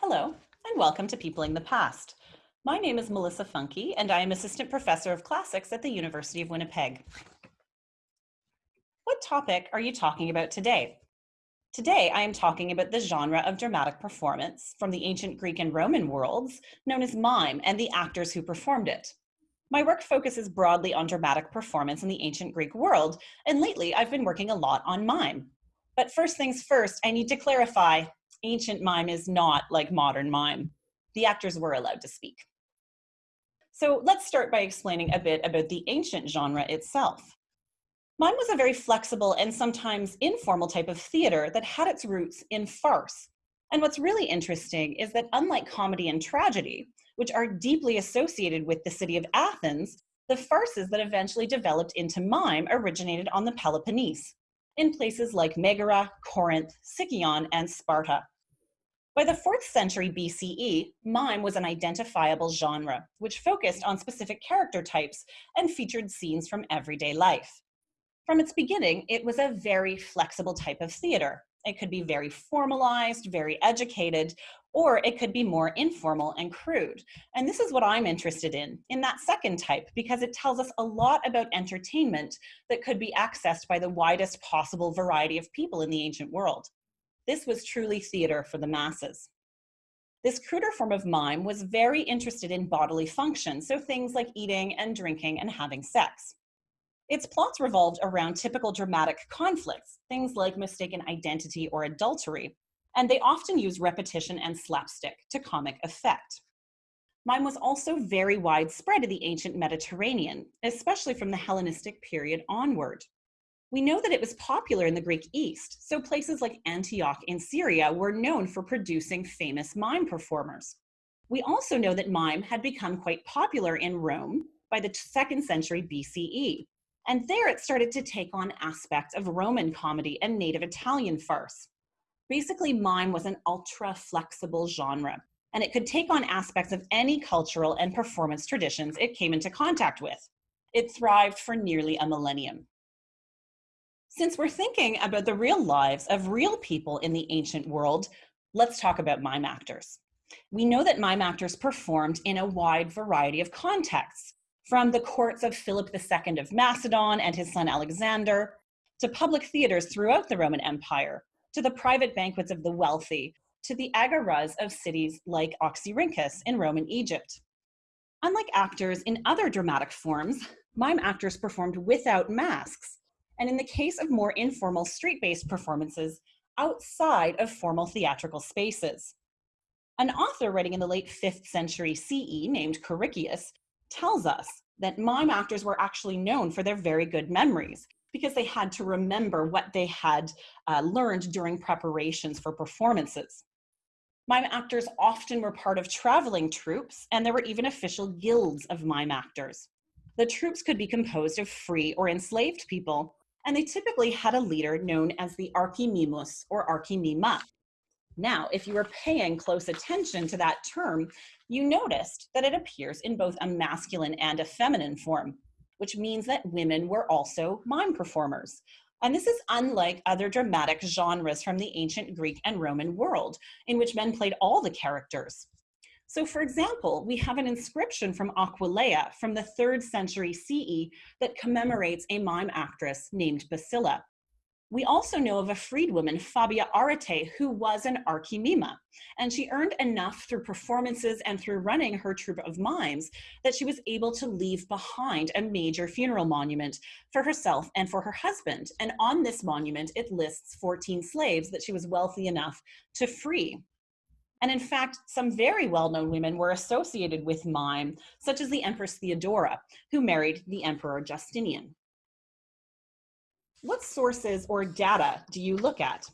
Hello, and welcome to Peopling the Past. My name is Melissa Funke, and I am Assistant Professor of Classics at the University of Winnipeg. What topic are you talking about today? Today, I am talking about the genre of dramatic performance from the ancient Greek and Roman worlds, known as mime, and the actors who performed it. My work focuses broadly on dramatic performance in the ancient Greek world, and lately I've been working a lot on mime. But first things first, I need to clarify, ancient mime is not like modern mime. The actors were allowed to speak. So let's start by explaining a bit about the ancient genre itself. Mime was a very flexible and sometimes informal type of theater that had its roots in farce. And what's really interesting is that unlike comedy and tragedy, which are deeply associated with the city of Athens, the farces that eventually developed into mime originated on the Peloponnese, in places like Megara, Corinth, Sicyon, and Sparta. By the 4th century BCE, mime was an identifiable genre, which focused on specific character types and featured scenes from everyday life. From its beginning, it was a very flexible type of theater. It could be very formalized, very educated, or it could be more informal and crude. And this is what I'm interested in, in that second type, because it tells us a lot about entertainment that could be accessed by the widest possible variety of people in the ancient world. This was truly theater for the masses. This cruder form of mime was very interested in bodily function, so things like eating and drinking and having sex. Its plots revolved around typical dramatic conflicts, things like mistaken identity or adultery, and they often use repetition and slapstick to comic effect. Mime was also very widespread in the ancient Mediterranean, especially from the Hellenistic period onward. We know that it was popular in the Greek East, so places like Antioch in Syria were known for producing famous mime performers. We also know that mime had become quite popular in Rome by the second century BCE, and there it started to take on aspects of Roman comedy and native Italian farce. Basically, mime was an ultra flexible genre, and it could take on aspects of any cultural and performance traditions it came into contact with. It thrived for nearly a millennium. Since we're thinking about the real lives of real people in the ancient world, let's talk about mime actors. We know that mime actors performed in a wide variety of contexts, from the courts of Philip II of Macedon and his son Alexander, to public theaters throughout the Roman Empire, to the private banquets of the wealthy, to the agoras of cities like Oxyrhynchus in Roman Egypt. Unlike actors in other dramatic forms, mime actors performed without masks, and in the case of more informal street-based performances, outside of formal theatrical spaces. An author writing in the late 5th century CE named Choricius tells us that mime actors were actually known for their very good memories because they had to remember what they had uh, learned during preparations for performances. Mime actors often were part of traveling troupes, and there were even official guilds of mime actors. The troupes could be composed of free or enslaved people, and they typically had a leader known as the archimimus or archimima. Now, if you were paying close attention to that term, you noticed that it appears in both a masculine and a feminine form, which means that women were also mime performers. And this is unlike other dramatic genres from the ancient Greek and Roman world, in which men played all the characters. So for example, we have an inscription from Aquileia from the third century CE that commemorates a mime actress named Basilla. We also know of a freedwoman, Fabia Arete, who was an archimima, and she earned enough through performances and through running her troupe of mimes that she was able to leave behind a major funeral monument for herself and for her husband. And on this monument, it lists 14 slaves that she was wealthy enough to free. And in fact, some very well-known women were associated with mime, such as the Empress Theodora, who married the Emperor Justinian what sources or data do you look at?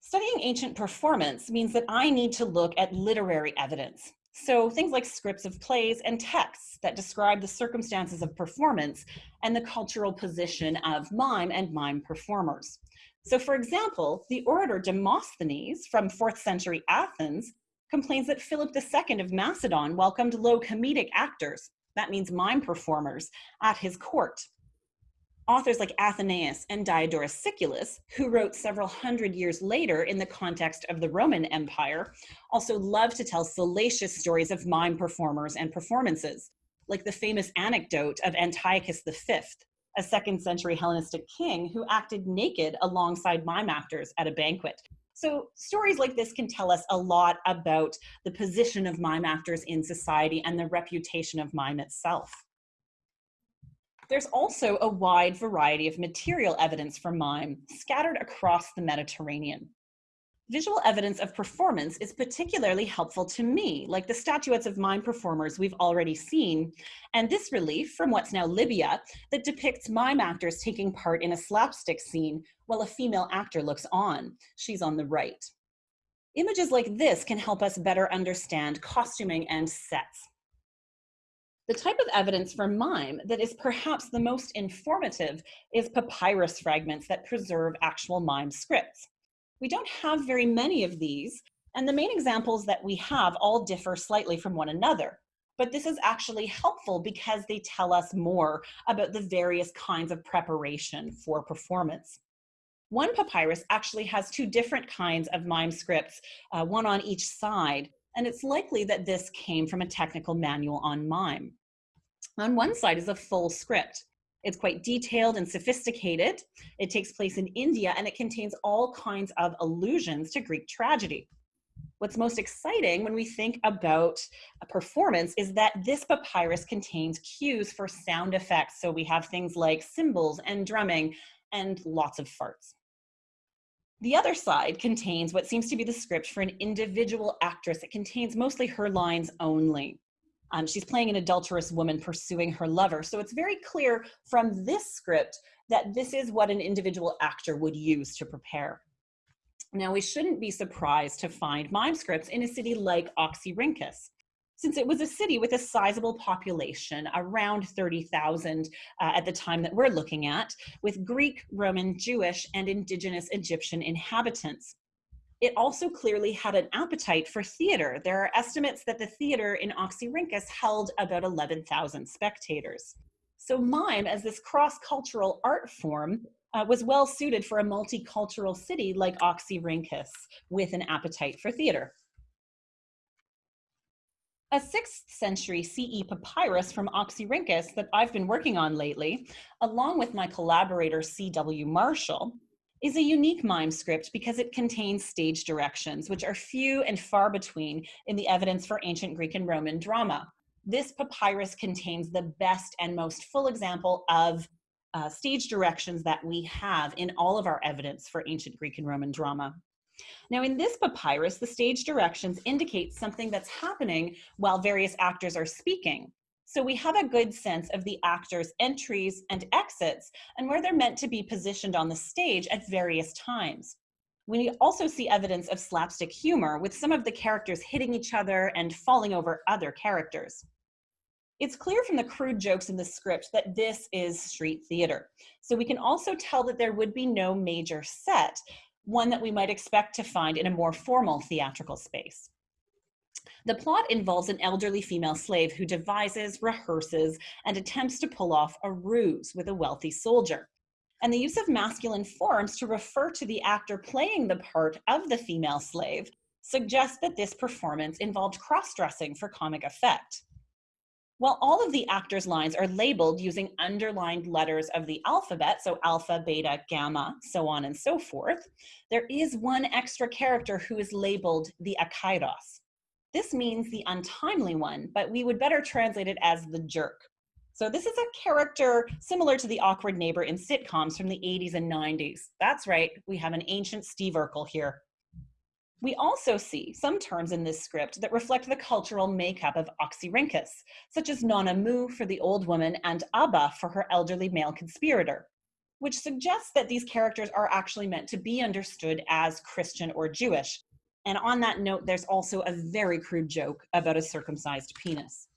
Studying ancient performance means that I need to look at literary evidence. So things like scripts of plays and texts that describe the circumstances of performance and the cultural position of mime and mime performers. So for example, the orator Demosthenes from 4th century Athens complains that Philip II of Macedon welcomed low comedic actors, that means mime performers, at his court. Authors like Athenaeus and Diodorus Siculus, who wrote several hundred years later in the context of the Roman Empire, also love to tell salacious stories of mime performers and performances, like the famous anecdote of Antiochus V, a second century Hellenistic king who acted naked alongside mime actors at a banquet. So stories like this can tell us a lot about the position of mime actors in society and the reputation of mime itself. There's also a wide variety of material evidence for mime scattered across the Mediterranean. Visual evidence of performance is particularly helpful to me, like the statuettes of mime performers we've already seen, and this relief from what's now Libya that depicts mime actors taking part in a slapstick scene while a female actor looks on. She's on the right. Images like this can help us better understand costuming and sets. The type of evidence for mime that is perhaps the most informative is papyrus fragments that preserve actual mime scripts. We don't have very many of these, and the main examples that we have all differ slightly from one another. But this is actually helpful because they tell us more about the various kinds of preparation for performance. One papyrus actually has two different kinds of mime scripts, uh, one on each side, and it's likely that this came from a technical manual on mime. On one side is a full script. It's quite detailed and sophisticated. It takes place in India and it contains all kinds of allusions to Greek tragedy. What's most exciting when we think about a performance is that this papyrus contains cues for sound effects. So we have things like cymbals and drumming and lots of farts. The other side contains what seems to be the script for an individual actress. It contains mostly her lines only. Um, she's playing an adulterous woman pursuing her lover. So it's very clear from this script that this is what an individual actor would use to prepare. Now, we shouldn't be surprised to find mime scripts in a city like Oxyrhynchus, since it was a city with a sizable population, around 30,000 uh, at the time that we're looking at, with Greek, Roman, Jewish, and indigenous Egyptian inhabitants. It also clearly had an appetite for theater. There are estimates that the theater in Oxyrhynchus held about 11,000 spectators. So mime, as this cross-cultural art form, uh, was well suited for a multicultural city like Oxyrhynchus with an appetite for theater. A 6th century CE papyrus from Oxyrhynchus that I've been working on lately, along with my collaborator C.W. Marshall, is a unique mime script because it contains stage directions, which are few and far between in the evidence for ancient Greek and Roman drama. This papyrus contains the best and most full example of uh, stage directions that we have in all of our evidence for ancient Greek and Roman drama. Now in this papyrus, the stage directions indicate something that's happening while various actors are speaking. So we have a good sense of the actors' entries and exits and where they're meant to be positioned on the stage at various times. We also see evidence of slapstick humor with some of the characters hitting each other and falling over other characters. It's clear from the crude jokes in the script that this is street theater. So we can also tell that there would be no major set, one that we might expect to find in a more formal theatrical space. The plot involves an elderly female slave who devises, rehearses, and attempts to pull off a ruse with a wealthy soldier. And the use of masculine forms to refer to the actor playing the part of the female slave suggests that this performance involved cross-dressing for comic effect. While all of the actors' lines are labeled using underlined letters of the alphabet, so alpha, beta, gamma, so on and so forth, there is one extra character who is labeled the akairos. This means the untimely one, but we would better translate it as the jerk. So this is a character similar to the awkward neighbor in sitcoms from the 80s and 90s. That's right, we have an ancient Steve Urkel here. We also see some terms in this script that reflect the cultural makeup of Oxyrhynchus, such as Nonna Mu for the old woman and Abba for her elderly male conspirator, which suggests that these characters are actually meant to be understood as Christian or Jewish, and on that note, there's also a very crude joke about a circumcised penis.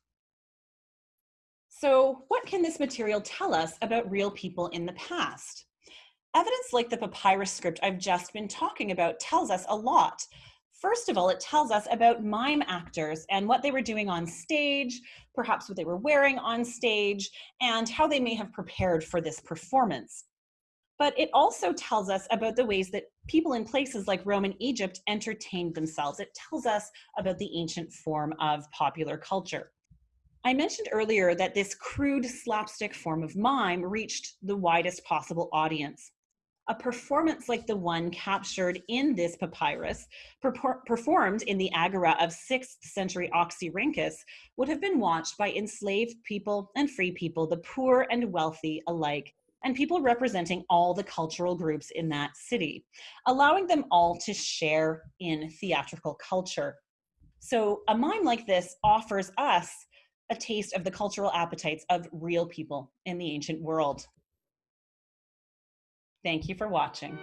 So what can this material tell us about real people in the past? Evidence like the papyrus script I've just been talking about tells us a lot. First of all, it tells us about mime actors and what they were doing on stage, perhaps what they were wearing on stage, and how they may have prepared for this performance. But it also tells us about the ways that people in places like Rome and Egypt entertained themselves. It tells us about the ancient form of popular culture. I mentioned earlier that this crude slapstick form of mime reached the widest possible audience a performance like the one captured in this papyrus, performed in the agora of 6th century Oxyrhynchus, would have been watched by enslaved people and free people, the poor and wealthy alike, and people representing all the cultural groups in that city, allowing them all to share in theatrical culture. So a mime like this offers us a taste of the cultural appetites of real people in the ancient world. Thank you for watching.